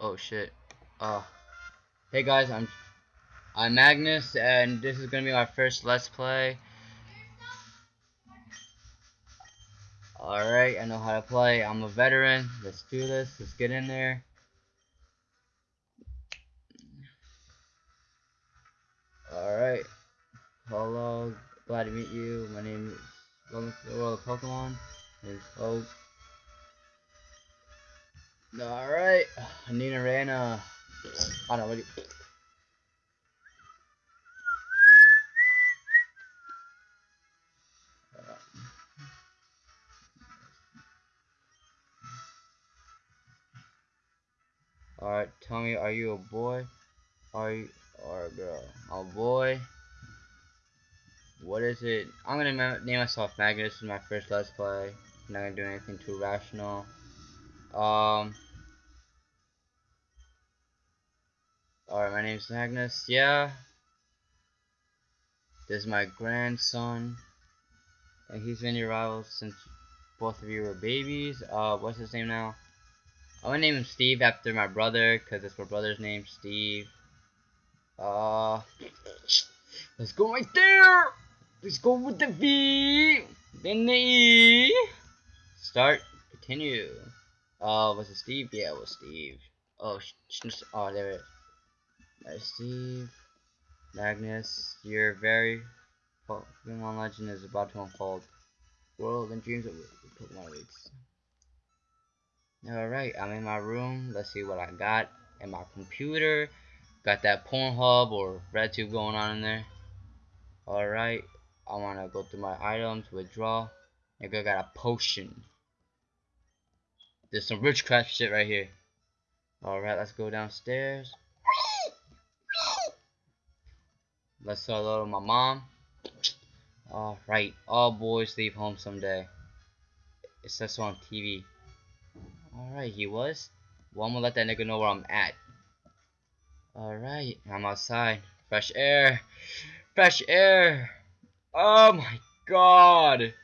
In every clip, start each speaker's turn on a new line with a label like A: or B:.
A: Oh shit. Uh Hey guys, I'm I'm Magnus and this is gonna be my first let's play. Alright, I know how to play. I'm a veteran. Let's do this. Let's get in there. Alright. Hello, glad to meet you. My name is Welcome to the world of Pokemon. Is Oak. Alright, Nina Rana. I don't know, what. Alright, tell me, are you a boy? Are you or a girl? A boy. What is it? I'm gonna name myself Magnus. This is my first Let's Play. I'm not gonna do anything too rational. Um. Alright, my name's Magnus. Yeah. This is my grandson. And he's been your rival since both of you were babies. Uh, what's his name now? I'm gonna name him Steve after my brother, because it's my brother's name, Steve. Uh, let's go right there! Let's go with the V, then the E. Start, continue. Uh, was it Steve? Yeah, it was Steve. Oh, oh, there it is. There's Steve. Magnus, your very Pokemon legend is about to unfold. World and dreams of Pokemon weeks. Alright, I'm in my room. Let's see what I got in my computer. Got that Pornhub or RedTube going on in there. Alright, I want to go through my items, withdraw. Nigga got a potion. There's some witchcraft shit right here. Alright, let's go downstairs. Let's say hello to my mom. Alright, all boys leave home someday. It says so on TV. Alright, he was. Well, I'm gonna let that nigga know where I'm at. Alright, I'm outside. Fresh air. Fresh air. Oh my god.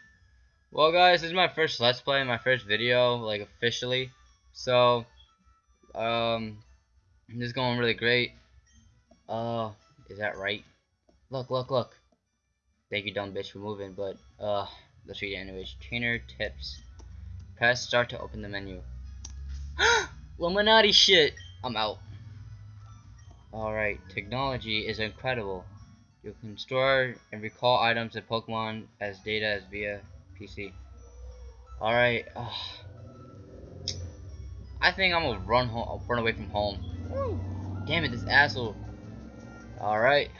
A: Well, guys, this is my first Let's Play, my first video, like, officially. So, um, this is going really great. Uh, is that right? Look, look, look. Thank you, dumb bitch, for moving, but, uh, let's read it anyways. Trainer tips. Press start to open the menu. Illuminati shit. I'm out. Alright, technology is incredible. You can store and recall items and Pokemon as data as via PC. Alright. I think I'm gonna run home, run away from home. Damn it, this asshole. Alright.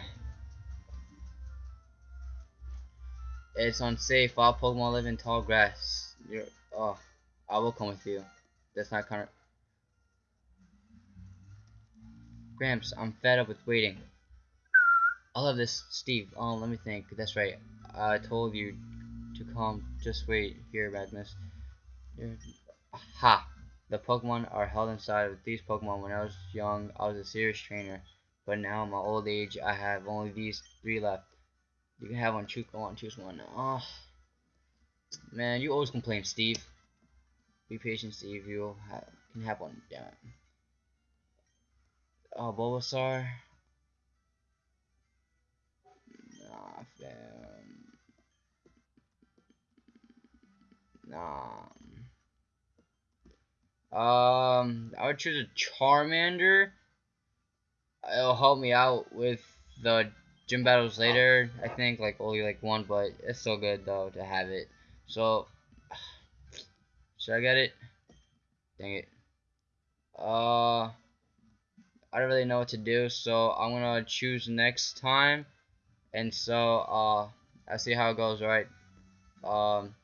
A: It's unsafe. All Pokemon live in tall grass. You're, oh, I will come with you. That's not kind of. Gramps, I'm fed up with waiting. I love this, Steve. Oh, let me think. That's right. I told you to come. Just wait here, Magnus. Ha! The Pokemon are held inside of these Pokemon. When I was young, I was a serious trainer. But now, in my old age, I have only these three left. You can have one. Choose one. Choose one. Oh, man, you always complain, Steve. Be patient, Steve. You ha can have one. Damn it. Oh, Bulbasaur. Nah. Nah. Um, I would choose a Charmander. It'll help me out with the gym battles later. I think like only like one, but it's still good though to have it. So should I get it? Dang it. Uh, I don't really know what to do, so I'm gonna choose next time. And so uh, I see how it goes. Right. Um,